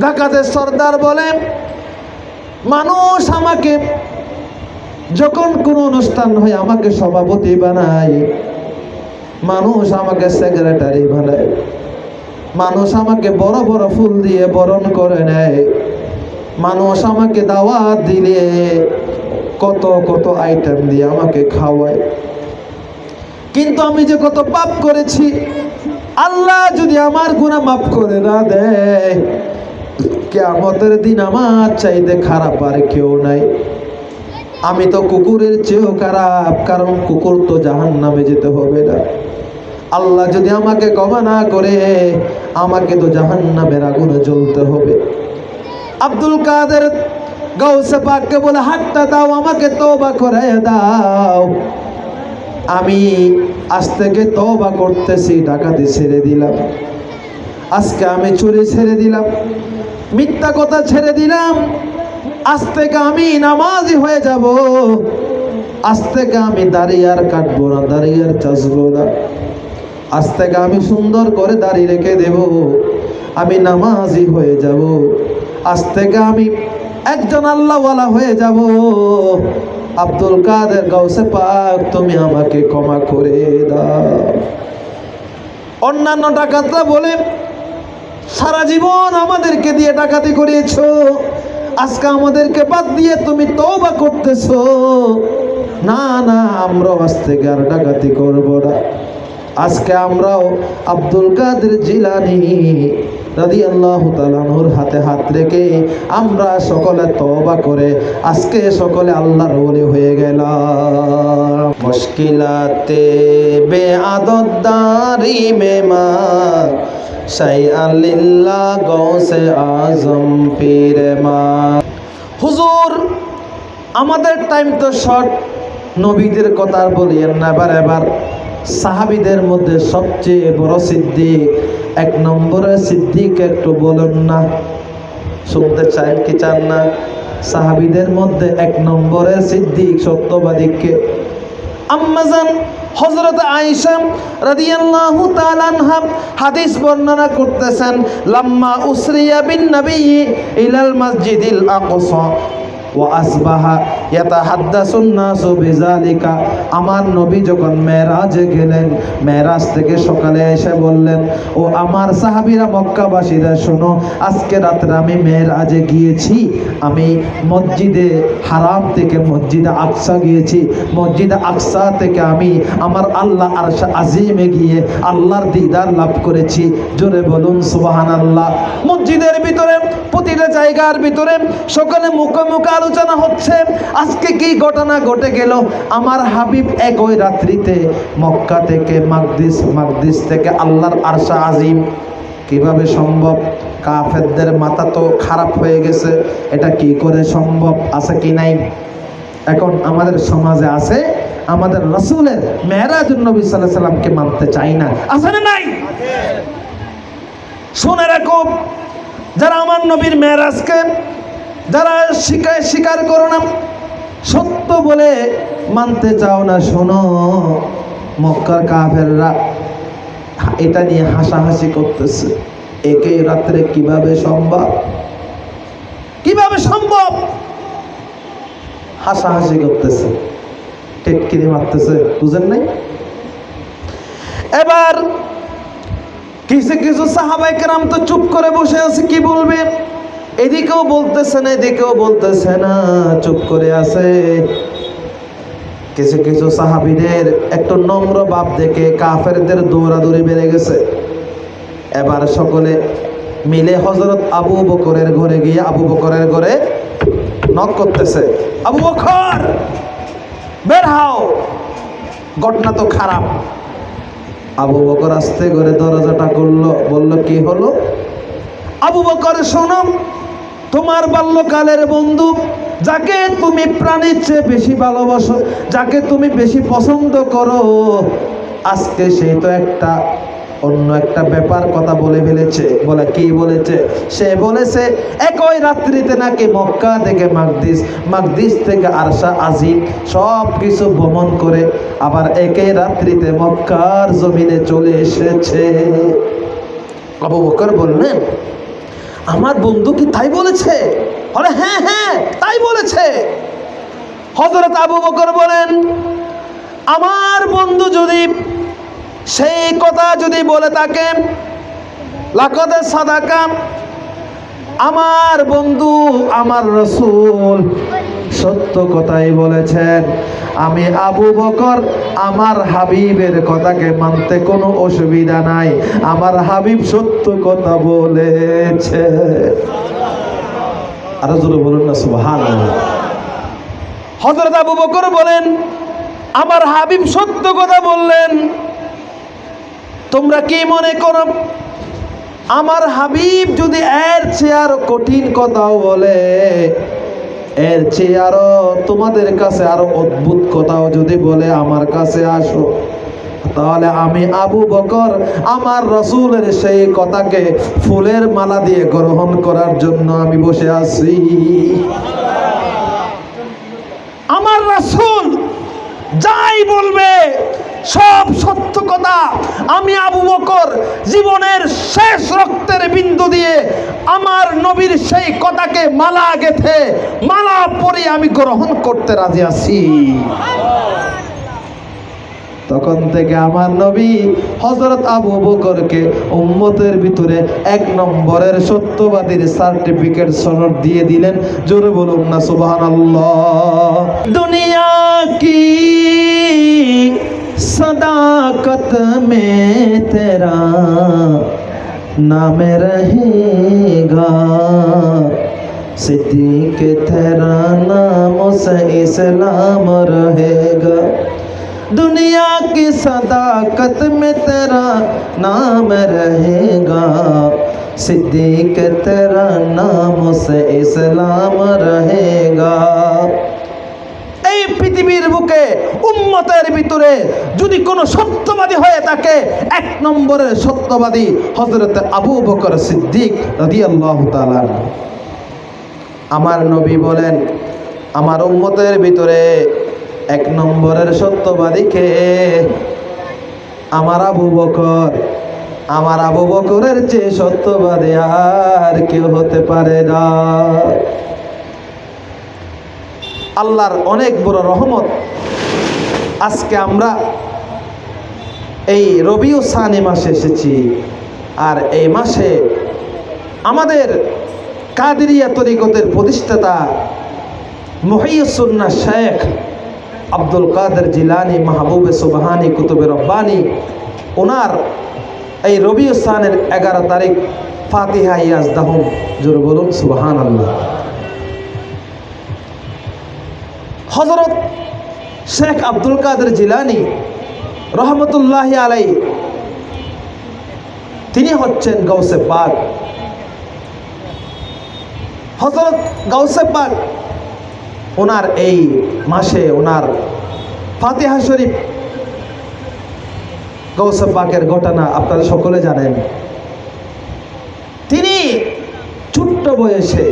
ঢাকাতে সর্দার বলেন মানুষ আমাকে যখন কোনো অনুষ্ঠান হয়, আমাকে সভাপতি বানায়। মানুষ আমাকে সেক্রেটারি বানায়। মানুষ আমাকে বড় বড় ফুল দিয়ে বরণ করে নেয়। মানুষ আমাকে দাওয়াত দিলে, কত কত আইটেম দিয়ে আমাকে খাওয়ায়। কিন্তু আমি যে কত পাপ করেছি, আল্লাহ যদি আমার গুনাহ মাফ করে না দেয় কেয়ামতের দিন আমার চাইতে খারাপ আর কেউ নাই। আমি তো কুকুরের চেয়েও খারাপ, কারণ কুকুর তো জাহান নামে যেতে হবে না। আল্লাহ যদি আমাকে ক্ষমা না করে, আমাকে তো জাহান নামের আগুনে জ্বলতে হবে। আব্দুল কাদের গৌসে পাককে বলে, হাতটা দাও, আমাকে তওবা করে দাও। আমি আজ থেকে তওবা করতেছি, ডাকাতি ছেড়ে দিলাম। আজকে আমি চুরি ছেড়ে দিলাম। মিথ্যা কথা ছেড়ে দিলাম। আজ থেকে আমি নামাজি হয়ে যাব। আজ থেকে আমি দাঁড়িয়ে আর কাটবো না দাঁড়িয়ে আর চাষবো না। আজ থেকে আমি সুন্দর করে দাঁড়িয়ে রেখে দেব। আমি নামাজি হয়ে যাব। আজ থেকে আমি একজন আল্লাহওয়ালা হয়ে যাব। আব্দুল কাদের গাউসে পাক, তুমি আমাকে ক্ষমা করে দাও। অন্যান্য ডাকাতরা বলে সারা জীবন আমাদেরকে দিয়ে ডাকাতি করিয়েছো। আজকে আমাদেরকে বাদ দিয়ে তুমি তওবা করতেছ। না না, আমরাও আজ থেকে আর ডাকাতি করব না। আজকে আমরাও আব্দুল কাদের জিলানি রাদি আল্লাহ তালানুর হাতে হাত রেখে আমরা সকলে তবা করে আজকে সকলে আল্লাহর ওলি হয়ে গেলাম। মুশকিলাতে বে আদদারি মেমা সাই আল্লাহ গৌসে আজম, পীরে মা। হুজুর, আমাদের টাইম তো শর্ট নবীদের কথা আর বলিয়েন না, এবার এবার। সাহাবিদের মধ্যে সবচেয়ে বড় সিদ্দিক, এক নম্বরে সিদ্দিক একটু বলুন না। শুনতে চান কি চান না? সাহাবিদের মধ্যে এক নম্বরে সিদ্দিক সত্যবাদীকে আম্মাজান হযরত আইসাম রাদিয়াল্লাহু তাআলাহা হাদিস বর্ণনা করতেছেন লাম্মা উসরিয়া বিন নবী ইলাল মসজিদিল আকসা। আমার নবী যখন মেরাজে গেলেন, মেরাজ থেকে সকালে এসে বললেন, ও আমার সাহাবীরা মক্কাবাসীরা, শোনো, আজকে রাত্রে আমি মেরাজে গিয়েছি। আমি মসজিদে হারাম থেকে মসজিদে আকসা গিয়েছি। মসজিদে আকসা থেকে আমি আমার আল্লাহ আর আজিমে গিয়ে আল্লাহর দিদার লাভ করেছি। জোরে বলুন সুবাহান আল্লাহ মসজিদের ভিতরে, প্রতিটা জায়গার ভিতরে, সকলে মুখে মুখে আলোচনা হচ্ছে আজকে কি ঘটনা ঘটে গেল? আমার হাবিব একই রাত্রিতে মক্কা থেকে মাকদিস মাকদিস থেকে আল্লাহর আরশা আজিম। কীভাবে সম্ভব? কাফেরদের মাথা তো খারাপ হয়ে গেছে এটা কি করে সম্ভব? আছে কি নাই? এখন আমাদের সমাজে আছে আমাদের রসুলের মেহরাজ নবী সাল্লাহ সাল্লামকে মানতে চাই না। আছে না নাই? শুনে রাখো যারা আমার নবীর মেহরাজকে যারা শিকায় স্বীকার করো না, সত্য বলে মানতে চাও না, শোনো। মক্কার কাফেররা এটা নিয়ে হাসাহাসি করতেছে। একই রাত্রে কীভাবে সম্ভব? কীভাবে সম্ভব? হাসাহাসি করতেছে। টেটকিরি মারতেছে, বুঝেন নাই? এবার কিছু কিছু সাহাবাই কেরাম তো চুপ করে বসে আছে, কি বলবে? এদিকেও বলতেছে না, এদিকেও বলতেছে না, চুপ করে আছে। কিছু কিছু সাহাবিদের একটু নম্র ভাব দেখে কাফেরদের দৌড়াদৌড়ি বেড়ে গেছে। এবার সকলে মিলে হজরত আবু বকরের ঘরে গিয়ে আবু বকরের ঘরে নক করতেছে। আবু বকর, বের হও, ঘটনা তো খারাপ। আবু বকর আসতে করে দরজাটা করল বলল, কি হলো? আবু বকর, শোনো তোমার বাল্যকালের বন্ধু, যাকে তুমি প্রাণীর চেয়ে বেশি ভালোবাসো, যাকে তুমি বেশি পছন্দ করো, আজকে সেই তো একটা অন্য একটা ব্যাপার কথা বলে ফেলেছে। বলে, কি বলেছে? সে বলেছে, একই রাত্রিতে নাকি মক্কা থেকে মাকদিস মাকদিস থেকে আরশা, আজিম সব কিছু ভ্রমণ করে আবার একই রাত্রিতে মক্কার জমিনে চলে এসেছে। আবু বকর বললেন আমার বন্ধু কি তাই বলেছে? বলে হ্যাঁ হ্যাঁ তাই বলেছে। হজরত আবু বকর বলেন, আমার বন্ধু যদি সেই কথা যদি বলে থাকে সাদা সাদাকা, আমার বন্ধু, আমার রসুল সত্য কথাই বলেছেন। আমি আবু বকর, আমার হাবিবের কথাকে মানতে কোনো অসুবিধা নাই। আমার হাবিব সত্য কথা বলেছে। আরও জোরে বলুন না সুবহান হজরত আবু বকর বলেন, আমার হাবিব সত্য কথা বললেন। তোমরা কি মনে করো, আমার হাবিব যদি এর চেয়ে আরও কঠিন কথাও বলে এর চেয়ে আরও তোমাদের কাছে আরও অদ্ভুত কথাও যদি বলে আমার কাছে আসো, তাহলে আমি আবু বকর, আমার রসুলের সেই কথাকে ফুলের মালা দিয়ে গ্রহণ করার জন্য আমি বসে আছি। আমার রাসূল যাই বলবে আমি আবু বকর জীবনের শেষ রক্তের বিন্দু দিয়ে আমার নবীর সেই কথাকে মালা গেথে, মালা পরে আমি গ্রহণ করতে রাজি আছি। তখন থেকে আমার নবী হজরত আবু বকরকে উম্মতের ভিতরে এক নম্বরের সত্যবাদীর সার্টিফিকেট সনদ দিয়ে দিলেন। জোরে বলুন না, সুবহানাল্লাহ। দুনিয়া কি सदाकत में तेरा नाम रहेगा। सिद्दीक तेरा नाम से इस्लाम रहेगा। दुनिया की सदाकत में तेरा नाम रहेगा। सिद्दीक तेरा नाम से इस्लाम रहेगा। এই পৃথিবীর বুকে, উম্মতের ভিতরে যদি কোনো সত্যবাদী হয়ে থাকে, এক নম্বরের সত্যবাদী হজরত আবু বকর সিদ্দিক আমার নবী বলেন, আমার উম্মতের ভিতরে এক নম্বরের সত্যবাদীকে আমার আবু বকর। আমার আবু বকরের চেয়ে সত্যবাদী আর কেউ হতে পারে না। আল্লাহর অনেক বড় রহমত। আজকে আমরা এই রবিউ সানি মাসে এসেছি। আর এই মাসে আমাদের কাদেরিয়া তরিকতের প্রতিষ্ঠাতা মহিউসুন্না শেখ আব্দুল কাদের জিলানি মাহবুবে সুবাহানি কুতুবে রব্বানি, ওনার এই রবিউ সানের এগারো তারিখ ফাতিহা ইয়াজ দাহুম জোর বলুন সুবাহান আল্লাহ হজরত শেখ আব্দুল কাদের জিলানি রহমতুল্লাহ আলাই তিনি হচ্ছেন গৌসে পাক। হজরত গৌসে পাক, ওনার এই মাসে ওনার ফাতিহা শরীফ গৌসে পাকের ঘটনা আপনারা সকলে জানেন। তিনি ছোট্ট বয়সে